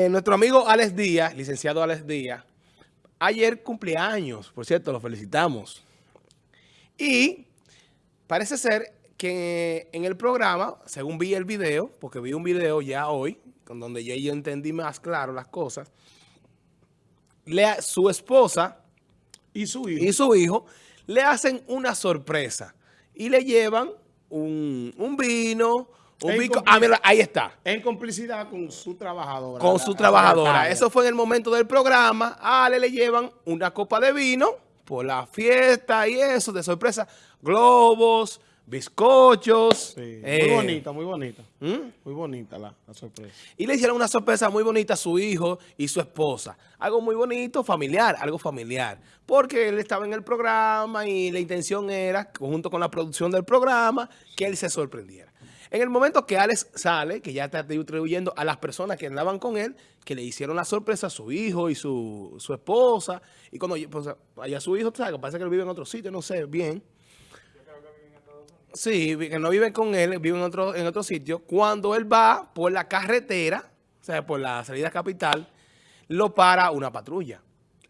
Eh, nuestro amigo Alex Díaz, licenciado Alex Díaz, ayer cumpleaños, por cierto, lo felicitamos. Y parece ser que en el programa, según vi el video, porque vi un video ya hoy, con donde ya yo entendí más claro las cosas, le, su esposa y su hijo. y su hijo le hacen una sorpresa y le llevan un, un vino, un bico- ah, mira, ahí está. En complicidad con su trabajadora. Con su la trabajadora. Eso fue en el momento del programa. A Ale le llevan una copa de vino por la fiesta y eso, de sorpresa. Globos, bizcochos. Sí, eh, Muy bonita, muy bonita. ¿Mm? Muy bonita la, la sorpresa. Y le hicieron una sorpresa muy bonita a su hijo y su esposa. Algo muy bonito, familiar, algo familiar. Porque él estaba en el programa y la intención era, junto con la producción del programa, que él se sorprendiera. En el momento que Alex sale, que ya está distribuyendo a las personas que andaban con él, que le hicieron la sorpresa a su hijo y su, su esposa, y cuando pues, allá su hijo, ¿sabes? parece que él vive en otro sitio, no sé bien. Sí, vi- que no vive con él, vive en otro, en otro sitio. Cuando él va por la carretera, o sea, por la salida capital, lo para una patrulla.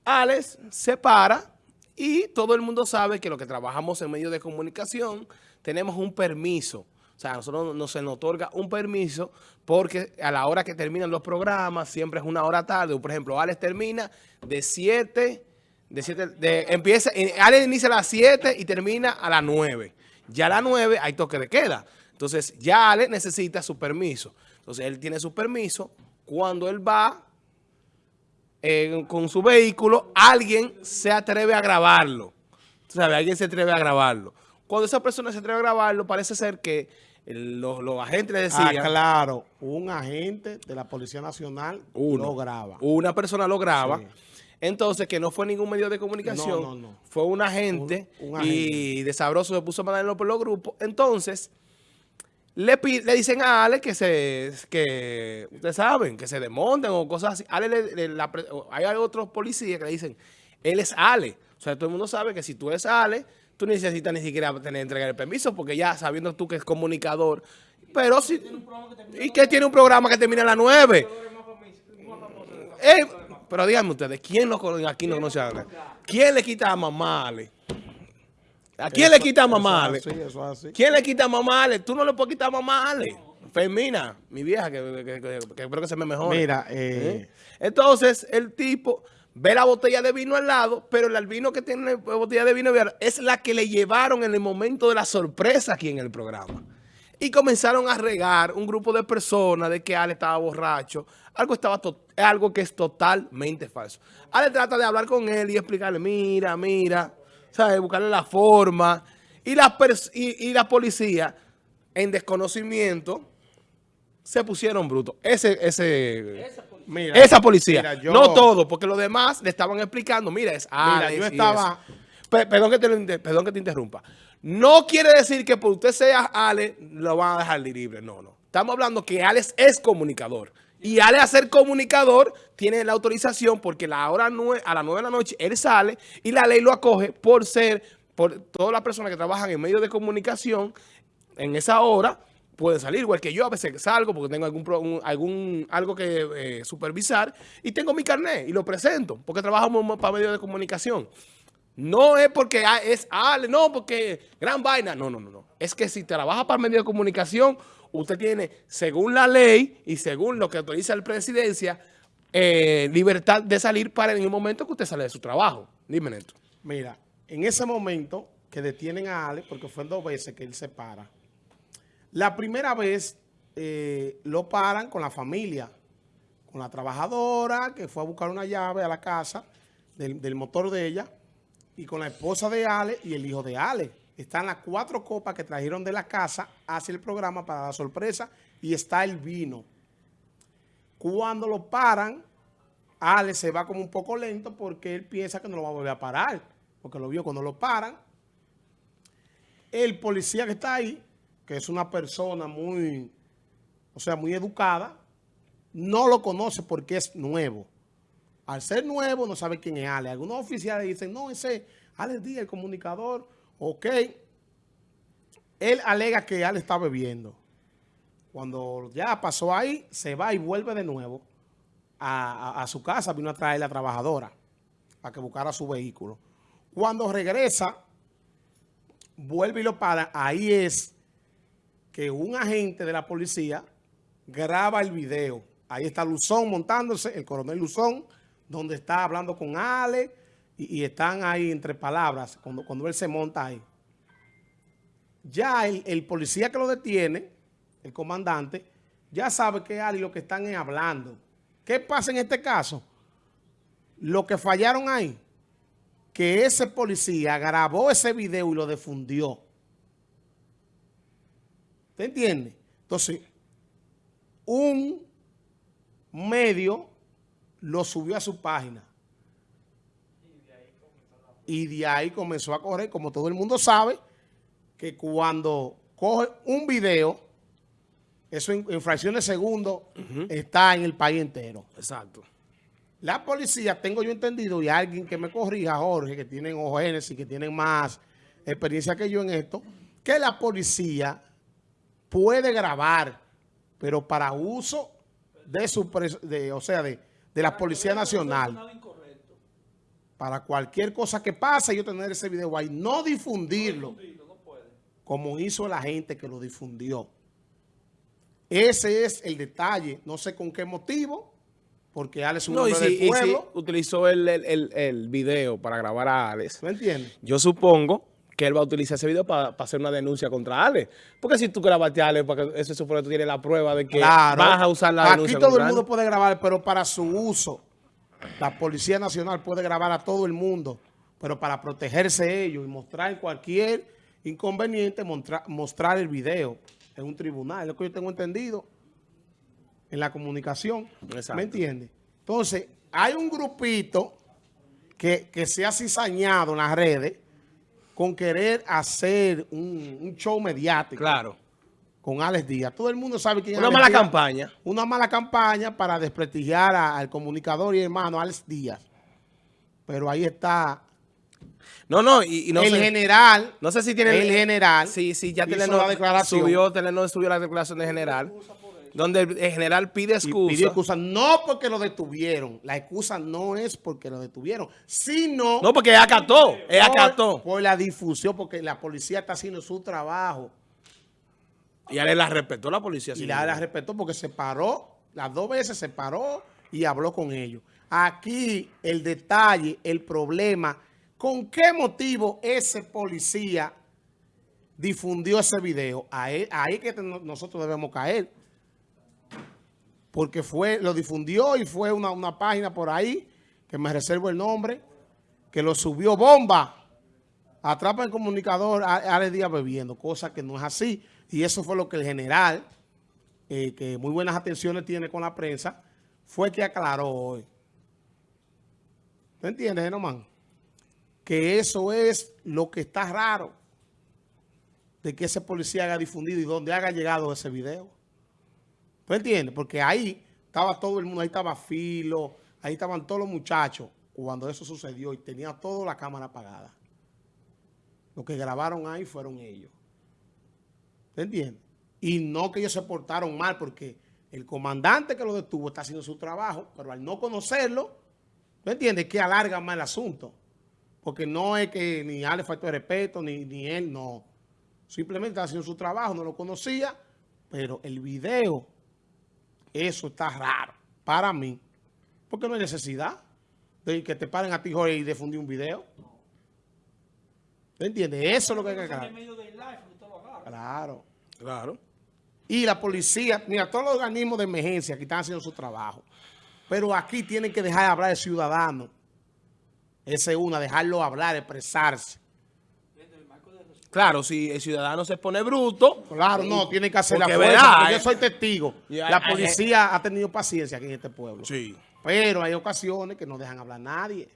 Alex se para y todo el mundo sabe que los que trabajamos en medios de comunicación tenemos un permiso. O sea, a nosotros nos se nos otorga un permiso porque a la hora que terminan los programas siempre es una hora tarde. Por ejemplo, Alex termina de 7, de 7, de, empieza, eh, Alex inicia a las 7 y termina a las 9. Ya a las 9 hay toque de queda. Entonces, ya Alex necesita su permiso. Entonces, él tiene su permiso. Cuando él va eh, con su vehículo, alguien se atreve a grabarlo. Tú sabes, alguien se atreve a grabarlo. Cuando esa persona se atreve a grabarlo, parece ser que el- los, los agentes le Ah, decían, claro. Un agente de la Policía Nacional uno, lo graba. una persona lo graba. Sí. Entonces, que no fue ningún medio de comunicación, No, no, no. fue un agente, Un- un y de sabroso se puso a mandarlo por los grupos. Entonces, le, le dicen a Ale que se, que ustedes saben, que se desmonten o cosas así. Ale le- le- la hay otros policías que le dicen, él es Ale. O sea, todo el mundo sabe que si tú eres Ale, tú necesitas ni siquiera tener entregar el permiso, porque ya sabiendo tú que es comunicador. Pero si... ¿Y que tiene un programa que termina a las 9? Eh, pero díganme ustedes, ¿quién no conoce, aquí no conoce a? ¿Quién le quita a mamá Ale? ¿A quién le quita a mamá Ale? ¿Quién le quita a mamá Ale? Tú no le puedes quitar a mamá Ale. Fermina, mi vieja, que, que- que- que espero que se me mejore. Mira, eh, Entonces, el tipo ve la botella de vino al lado, pero el vino que tiene la botella de vino es la que le llevaron en el momento de la sorpresa aquí en el programa. Y comenzaron a regar un grupo de personas de que Ale estaba borracho. Algo, estaba algo que es totalmente falso. Ale trata de hablar con él y explicarle, mira, mira, ¿sabes? Buscarle la forma. Y la, y la policía, en desconocimiento, se pusieron brutos. Ese, ese, mira, esa policía. mira, yo- No todo, porque los demás le estaban explicando, mira, es Mira, yo estaba- perdón, que te, perdón que te interrumpa. No quiere decir que por usted sea Alex, lo van a dejar libre. No, no. Estamos hablando que Alex es comunicador. Y Alex a ser comunicador tiene la autorización porque la hora nue- a las 9 de la noche él sale y la ley lo acoge por ser, por todas las personas que trabajan en medios de comunicación en esa hora pueden salir, igual que yo a veces salgo porque tengo algún, algún algo que eh, supervisar y tengo mi carnet y lo presento porque trabajamos para medios de comunicación. No es porque ah, es Ale, no, porque gran vaina. No, no, no, no. Es que si trabaja para medios de comunicación, usted tiene, según la ley y según lo que autoriza la presidencia, eh, libertad de salir para en el momento que usted sale de su trabajo. Dime, Neto. mira, en ese momento que detienen a Ale, porque fue dos veces que él se para, la primera vez eh, lo paran con la familia, con la trabajadora que fue a buscar una llave a la casa del, del motor de ella y con la esposa de Ale y el hijo de Ale. Están las cuatro copas que trajeron de la casa hacia el programa para la sorpresa y está el vino. Cuando lo paran, Ale se va como un poco lento porque él piensa que no lo va a volver a parar, porque lo vio cuando lo paran. El policía que está ahí, que es una persona muy, o sea, muy educada, no lo conoce porque es nuevo. Al ser nuevo, no sabe quién es Ale. Algunos oficiales dicen, no, ese es Ale Díaz, el comunicador. Ok. Él alega que Ale está bebiendo. Cuando ya pasó ahí, se va y vuelve de nuevo. a, a- a su casa, vino a traer la trabajadora para que buscara su vehículo. Cuando regresa, vuelve y lo para, ahí es que un agente de la policía graba el video. Ahí está Luzón montándose, el coronel Luzón, donde está hablando con Ale y, están ahí entre palabras cuando, cuando él se monta ahí. Ya el, el policía que lo detiene, el comandante, ya sabe que Ale lo que están es hablando. ¿Qué pasa en este caso? Lo que fallaron ahí, que ese policía grabó ese video y lo difundió. ¿Te entiende? Entonces, un medio lo subió a su página. Y de ahí comenzó a correr, como todo el mundo sabe, que cuando coge un video, eso en, en fracciones de segundo está en el país entero. Exacto. La policía, tengo yo entendido, y alguien que me corrija, Jorge, que tienen OGNS y que tienen más experiencia que yo en esto, que la policía puede grabar, pero para uso de su, pres- de, o sea, de, de la Policía Nacional. Para cualquier cosa que pase, yo tener ese video ahí, no difundirlo, como hizo la gente que lo difundió. Ese es el detalle, no sé con qué motivo, porque Alex es un No, hombre si, del y si pueblo, utilizó el, el, el- el video para grabar a Alex, ¿me entiendes? yo supongo que él va a utilizar ese video para hacer una denuncia contra Alex. Porque si tú grabaste a Alex, porque eso supone que tú tienes la prueba de que Claro. vas a usar la Aquí denuncia todo el mundo puede grabar, pero para su uso, la Policía Nacional puede grabar a todo el mundo, pero para protegerse ellos y mostrar cualquier inconveniente, mostra- mostrar el video en un tribunal, es lo que yo tengo entendido en la comunicación. Exacto. ¿Me entiendes? Entonces, hay un grupito que, que se ha cizañado en las redes con querer hacer un, un show mediático Claro. con Alex Díaz. Todo el mundo sabe quién es Una Alex mala Díaz. campaña. Una mala campaña para desprestigiar a- al comunicador y hermano Alex Díaz. Pero ahí está No, no, y, y no el sé, general. no sé si tiene... el general Sí, sí, ya Telenor la declaración. subió, Telenor subió la declaración de general, donde el, general pide excusa. pidió excusa. No porque lo detuvieron. La excusa no es porque lo detuvieron, sino No, porque acató, por, acató. por la difusión, porque la policía está haciendo su trabajo. Y Alex la respetó la policía. Y la, la respetó porque se paró, las dos veces se paró y habló con ellos. Aquí el detalle, el problema, ¿con qué motivo ese policía difundió ese video? Ahí, ahí que nosotros debemos caer. Porque fue, lo difundió y fue una, una página por ahí, que me reservo el nombre, que lo subió bomba. Atrapa el comunicador a Alex Díaz bebiendo, cosa que no es así. Y eso fue lo que el general, eh, que muy buenas atenciones tiene con la prensa, fue que aclaró hoy. ¿Tú entiendes, Genomán? Que eso es lo que está raro de que ese policía haya difundido y donde haya llegado ese video. ¿Tú entiendes? Porque ahí estaba todo el mundo, ahí estaba Filo, ahí estaban todos los muchachos cuando eso sucedió y tenía toda la cámara apagada. Los que grabaron ahí fueron ellos. ¿Te entiendes? Y no que ellos se portaron mal porque el comandante que lo detuvo está haciendo su trabajo, pero al no conocerlo, ¿tú entiendes? Que alarga más el asunto. Porque no es que ni Ale faltó de respeto, ni, ni él, no. Simplemente está haciendo su trabajo, no lo conocía, pero el video, eso está raro para mí. Porque no hay necesidad de que te paren a ti, Jorge, y difundir un video. ¿Te entiendes? Eso es lo que hay que aclarar. Claro. Claro. Y la policía, mira, todos los organismos de emergencia que están haciendo su trabajo. Pero aquí tienen que dejar de hablar de ciudadanos. Esa es una, dejarlo hablar, expresarse. Claro, si el ciudadano se pone bruto. Claro, no, tienen que hacer la fuerza. verá, porque yo soy testigo. La policía ha tenido paciencia aquí en este pueblo. Sí, Pero hay ocasiones que no dejan hablar a nadie.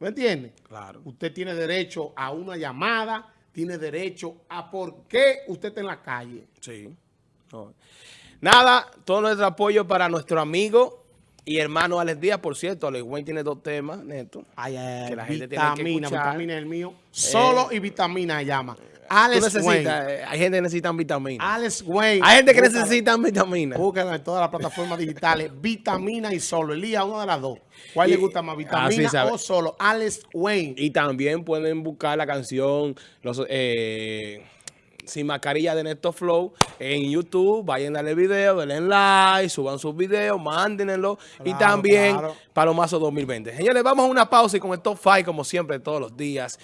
¿Me entiende? claro. Usted tiene derecho a una llamada, tiene derecho a por qué usted está en la calle. Sí. No. Nada, todo nuestro apoyo para nuestro amigo Y hermano Alex Díaz, por cierto, Alex Wayne tiene dos temas, Neto. Ay, ay, Que la gente tiene que vitamina, escuchar. vitamina es el mío. Solo y vitamina llama. Alex Wayne. eh, hay gente que necesita vitaminas. Alex Wayne. Hay gente que necesita vitaminas. Búsquenlo en todas las plataformas digitales. Vitamina y solo. Elías, una de las dos. ¿Cuál Y- le gusta más? ¿Vitamina o solo? Alex Wayne. Y también pueden buscar la canción los, eh, Sin Mascarilla de Néstor Flow en YouTube. Vayan a darle video, denle like, suban sus videos, mándenlo. y también claro. Palomazo 2020. Señores, vamos a una pausa y con el top 5 como siempre todos los días.